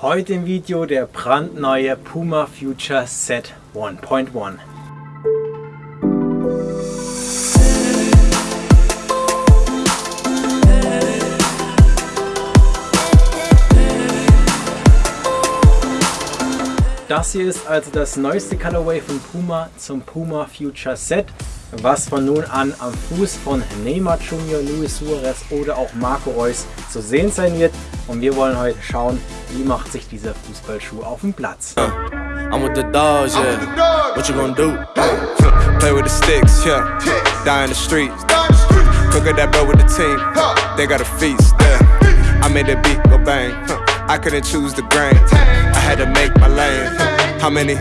Heute im Video der brandneue Puma Future Set 1.1. Das hier ist also das neueste Colorway von Puma zum Puma Future Set was von nun an am Fuß von Neymar Jr., Luis Suarez oder auch Marco Reus zu sehen sein wird. Und wir wollen heute schauen, wie macht sich dieser Fußballschuh auf dem Platz. I'm with the dogs, yeah. What you gonna do? Play with the sticks, yeah. Die in the streets. Cook that bro with the team. They got a feast, yeah. I made the beat go bang. I couldn't choose the grain. I had to make my lane. How many?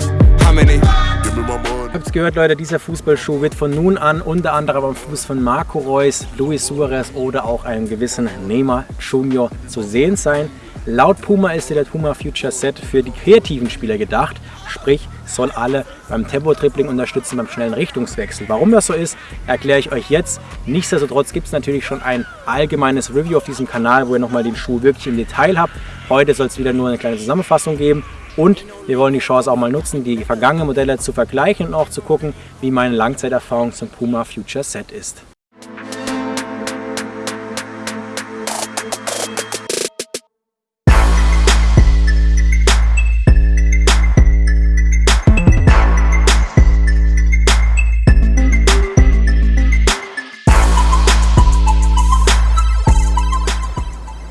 How many? Habt ihr gehört, Leute, dieser Fußballschuh wird von nun an unter anderem am Fuß von Marco Reus, Luis Suarez oder auch einem gewissen Neymar Junior zu sehen sein. Laut Puma ist der Puma Future Set für die kreativen Spieler gedacht, sprich soll alle beim Tempo-Tripling unterstützen, beim schnellen Richtungswechsel. Warum das so ist, erkläre ich euch jetzt. Nichtsdestotrotz gibt es natürlich schon ein allgemeines Review auf diesem Kanal, wo ihr nochmal den Schuh wirklich im Detail habt. Heute soll es wieder nur eine kleine Zusammenfassung geben und wir wollen die Chance auch mal nutzen, die vergangenen Modelle zu vergleichen und auch zu gucken, wie meine Langzeiterfahrung zum Puma Future Set ist.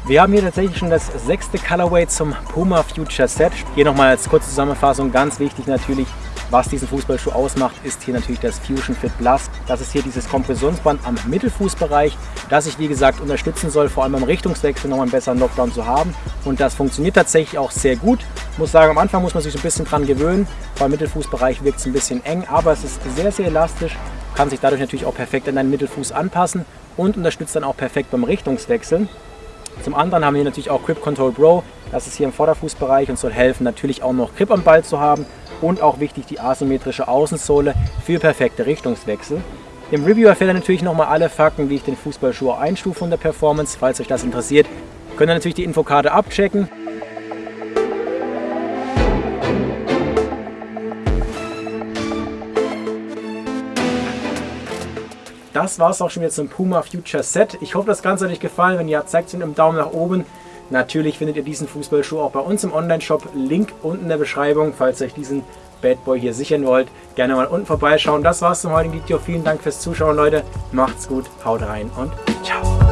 Wir haben hier tatsächlich schon das sechste Colorway zum Puma Future Set. Hier nochmal als kurze Zusammenfassung, ganz wichtig natürlich, was diesen Fußballschuh ausmacht, ist hier natürlich das Fusion Fit Plus. Das ist hier dieses Kompressionsband am Mittelfußbereich, das ich wie gesagt unterstützen soll, vor allem beim Richtungswechsel noch einen besseren Lockdown zu haben. Und das funktioniert tatsächlich auch sehr gut. Ich muss sagen, am Anfang muss man sich so ein bisschen dran gewöhnen. Beim Mittelfußbereich wirkt es ein bisschen eng, aber es ist sehr, sehr elastisch, kann sich dadurch natürlich auch perfekt an deinen Mittelfuß anpassen und unterstützt dann auch perfekt beim Richtungswechseln. Zum anderen haben wir natürlich auch Grip Control Pro. Das ist hier im Vorderfußbereich und soll helfen, natürlich auch noch Grip am Ball zu haben. Und auch wichtig die asymmetrische Außensohle für perfekte Richtungswechsel. Im Review erfährt ihr natürlich nochmal alle Fakten, wie ich den Fußballschuh einstufe von der Performance. Falls euch das interessiert, könnt ihr natürlich die Infokarte abchecken. Das war es auch schon wieder zum Puma Future Set. Ich hoffe, das Ganze hat euch gefallen. Wenn ja, zeigt es mit einem Daumen nach oben. Natürlich findet ihr diesen Fußballschuh auch bei uns im Online-Shop. Link unten in der Beschreibung, falls ihr euch diesen Bad Boy hier sichern wollt. Gerne mal unten vorbeischauen. Das war's zum heutigen Video. Vielen Dank fürs Zuschauen, Leute. Macht's gut, haut rein und ciao.